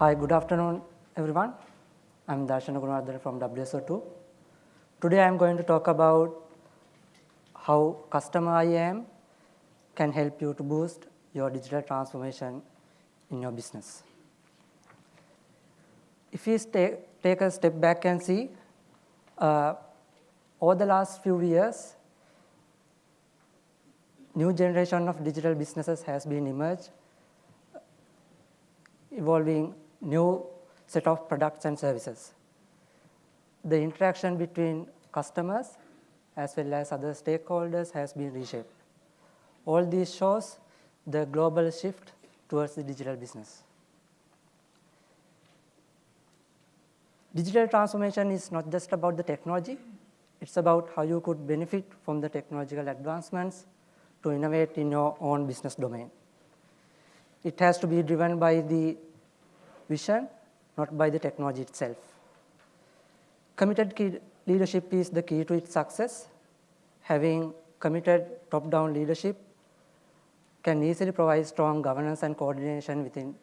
Hi, good afternoon, everyone. I'm Darshana Gunawardhan from WSO2. Today I'm going to talk about how customer IAM can help you to boost your digital transformation in your business. If we take a step back and see, uh, over the last few years, new generation of digital businesses has been emerged, evolving new set of products and services. The interaction between customers as well as other stakeholders has been reshaped. All this shows the global shift towards the digital business. Digital transformation is not just about the technology, it's about how you could benefit from the technological advancements to innovate in your own business domain. It has to be driven by the vision, not by the technology itself. Committed leadership is the key to its success. Having committed top-down leadership can easily provide strong governance and coordination within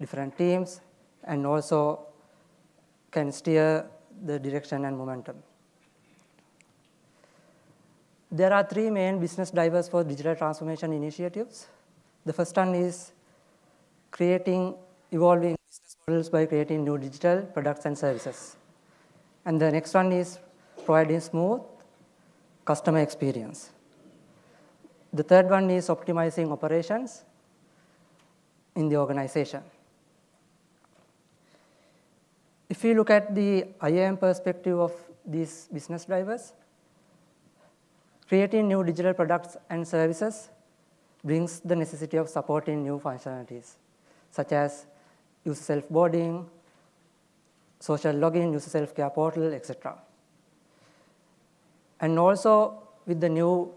different teams and also can steer the direction and momentum. There are three main business drivers for digital transformation initiatives. The first one is creating evolving models by creating new digital products and services. And the next one is providing smooth customer experience. The third one is optimizing operations in the organization. If we look at the IAM perspective of these business drivers, creating new digital products and services brings the necessity of supporting new functionalities, such as user self-boarding, social login, user self-care portal, etc. And also with the new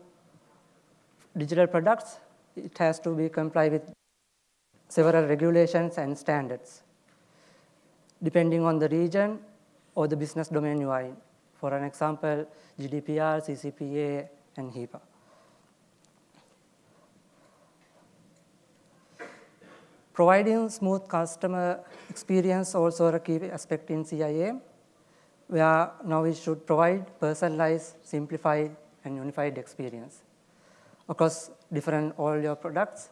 digital products, it has to be comply with several regulations and standards, depending on the region or the business domain you are in. For an example, GDPR, CCPA, and HIPAA. Providing smooth customer experience also a key aspect in CIAM, where now we should provide personalized, simplified, and unified experience across different all your products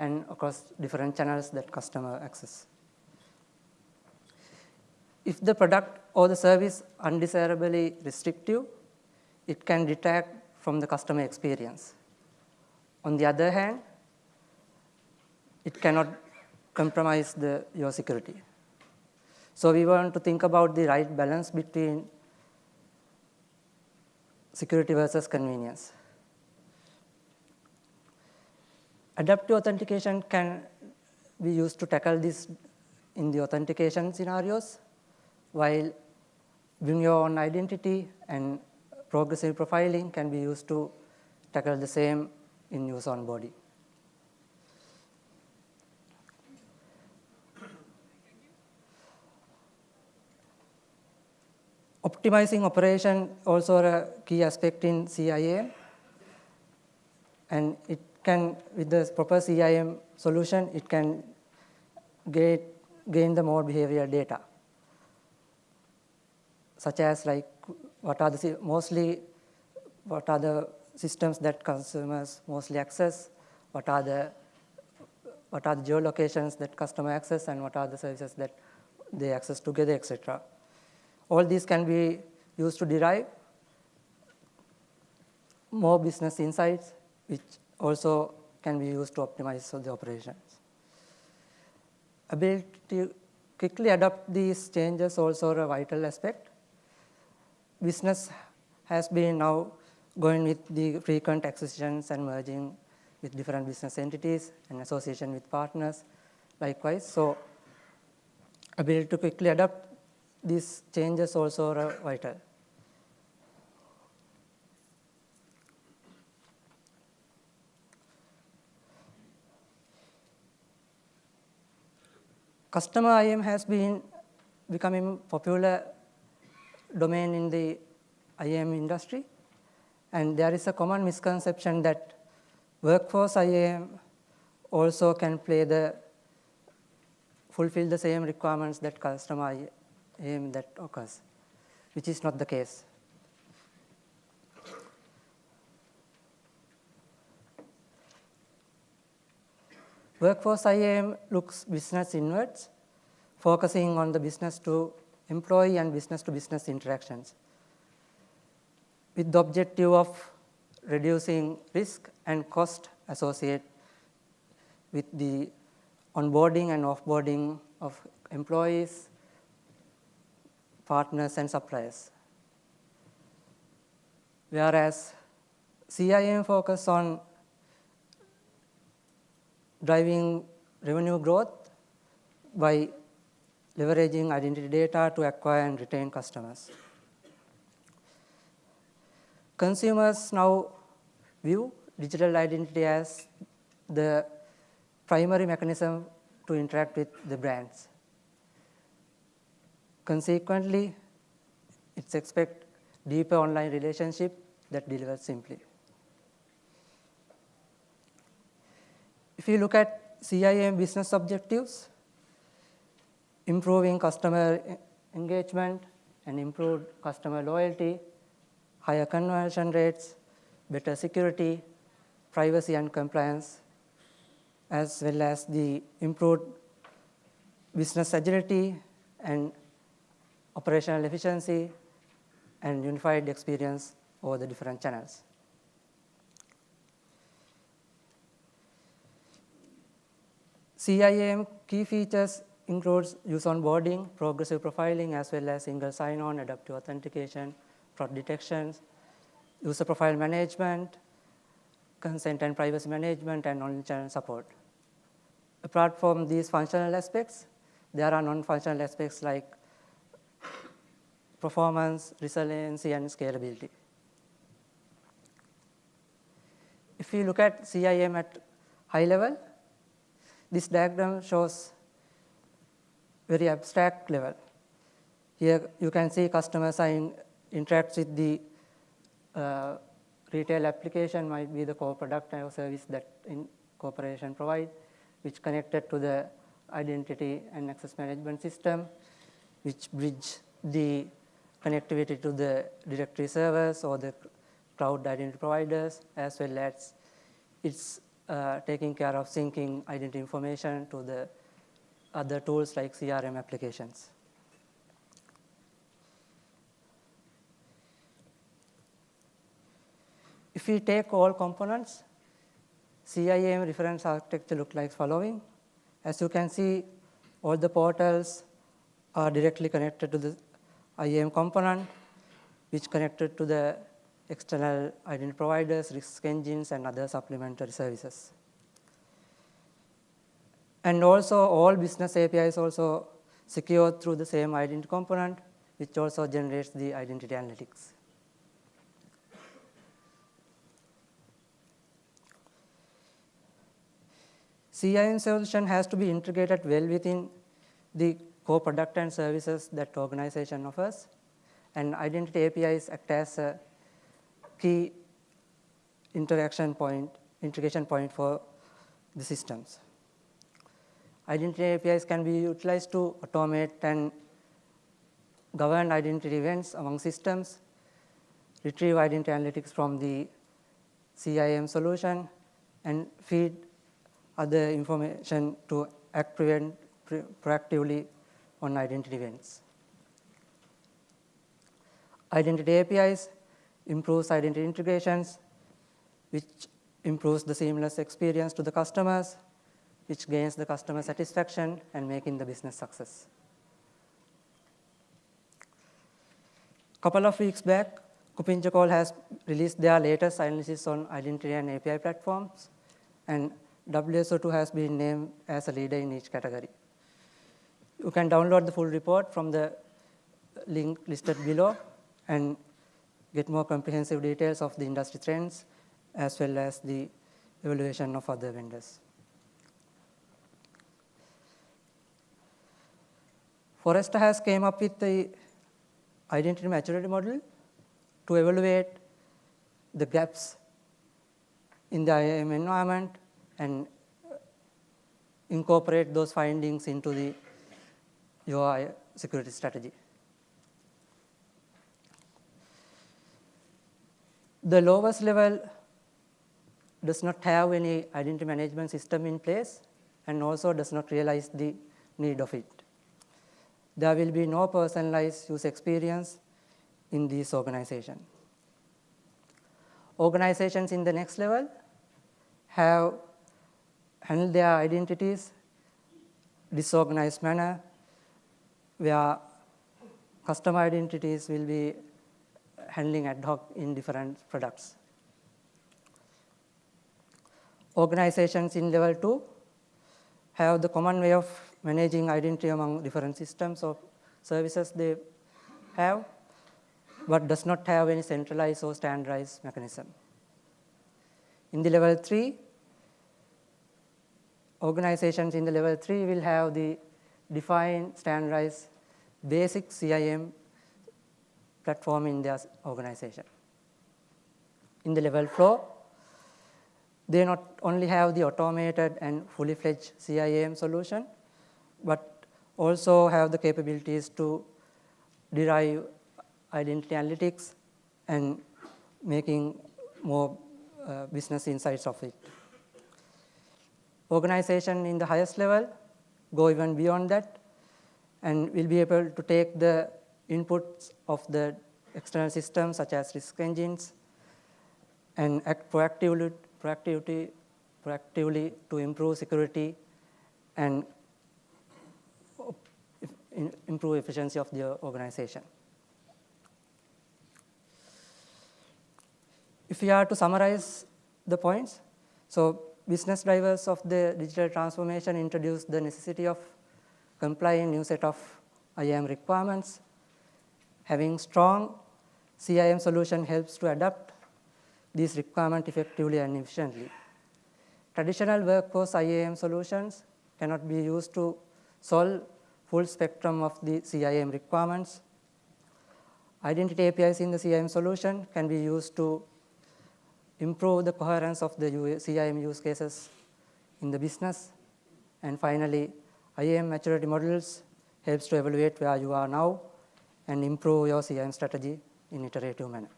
and across different channels that customer access. If the product or the service undesirably restrictive, it can detract from the customer experience. On the other hand, it cannot compromise the, your security. So we want to think about the right balance between security versus convenience. Adaptive authentication can be used to tackle this in the authentication scenarios, while bring your own identity and progressive profiling can be used to tackle the same in user onboarding. Optimizing operation also a key aspect in CIAM, and it can, with the proper CIAM solution, it can get, gain the more behavior data, such as like what are the mostly, what are the systems that consumers mostly access, what are the what are the geolocations that customer access? And what are the services that they access together, etc. All these can be used to derive more business insights, which also can be used to optimize the operations. Ability to quickly adopt these changes also a vital aspect. Business has been now going with the frequent acquisitions and merging with different business entities and association with partners likewise. So ability to quickly adapt these changes also are vital. Customer IAM has been becoming popular domain in the IAM industry. And there is a common misconception that workforce IAM also can play the fulfill the same requirements that customer IAM that occurs, which is not the case. Workforce IAM looks business inwards, focusing on the business to employee and business to business interactions with the objective of reducing risk and cost associated with the onboarding and offboarding of employees, partners, and suppliers. Whereas CIAM focus on driving revenue growth by leveraging identity data to acquire and retain customers. Consumers now view digital identity as the primary mechanism to interact with the brands. Consequently, it's expect deeper online relationship that delivers simply. If you look at CIM business objectives, improving customer engagement and improved customer loyalty, higher conversion rates, better security, privacy and compliance, as well as the improved business agility and operational efficiency and unified experience over the different channels. CIAM key features includes user onboarding, progressive profiling, as well as single sign-on, adaptive authentication, fraud detections, user profile management, consent and privacy management, and omnichannel support. Apart from these functional aspects, there are non-functional aspects like performance, resiliency, and scalability. If you look at CIM at high level, this diagram shows very abstract level. Here you can see customers are in, interacts with the uh, retail application might be the core product or service that in corporation provide, which connected to the identity and access management system, which bridge the connectivity to the directory servers or the cloud identity providers, as well as it's uh, taking care of syncing identity information to the other tools like CRM applications. If we take all components, CIM reference architecture look like following. As you can see, all the portals are directly connected to the IAM component, which connected to the external identity providers, risk engines, and other supplementary services. And also all business APIs also secured through the same identity component, which also generates the identity analytics. CIAM solution has to be integrated well within the core product and services that organization offers. And identity APIs act as a key interaction point, integration point for the systems. Identity APIs can be utilized to automate and govern identity events among systems, retrieve identity analytics from the CIM solution, and feed other information to act prevent proactively on identity events. Identity APIs improves identity integrations, which improves the seamless experience to the customers, which gains the customer satisfaction and making the business success. Couple of weeks back, KuppingerCole has released their latest analysis on identity and API platforms, and WSO2 has been named as a leader in each category. You can download the full report from the link listed below and get more comprehensive details of the industry trends as well as the evaluation of other vendors. Forrester has came up with the identity maturity model to evaluate the gaps in the IAM environment and incorporate those findings into the, your security strategy. The lowest level does not have any identity management system in place and also does not realize the need of it. There will be no personalized user experience in this organization. Organizations in the next level have handled their identities disorganized manner where customer identities will be handling ad hoc in different products. Organizations in level two have the common way of managing identity among different systems of services they have, but does not have any centralized or standardized mechanism. In the level three, organizations in the level three will have the defined, standardized, basic CIM platform in their organization. In the level four, they not only have the automated and fully fledged CIM solution, but also have the capabilities to derive identity analytics and making more uh, business insights of it. Organization in the highest level go even beyond that and we'll be able to take the inputs of the external systems such as risk engines and act proactively, proactively, proactively to improve security and improve efficiency of the organization. If we are to summarize the points, so business drivers of the digital transformation introduce the necessity of complying new set of IAM requirements. Having strong CIM solution helps to adapt these requirements effectively and efficiently. Traditional workforce IAM solutions cannot be used to solve full spectrum of the CIM requirements. Identity APIs in the CIM solution can be used to improve the coherence of the CIM use cases in the business. And finally, IAM maturity models helps to evaluate where you are now and improve your CIAM strategy in iterative manner.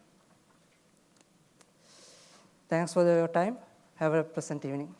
Thanks for your time. Have a pleasant evening.